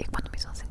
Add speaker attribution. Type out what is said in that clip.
Speaker 1: e quando mi sono sentita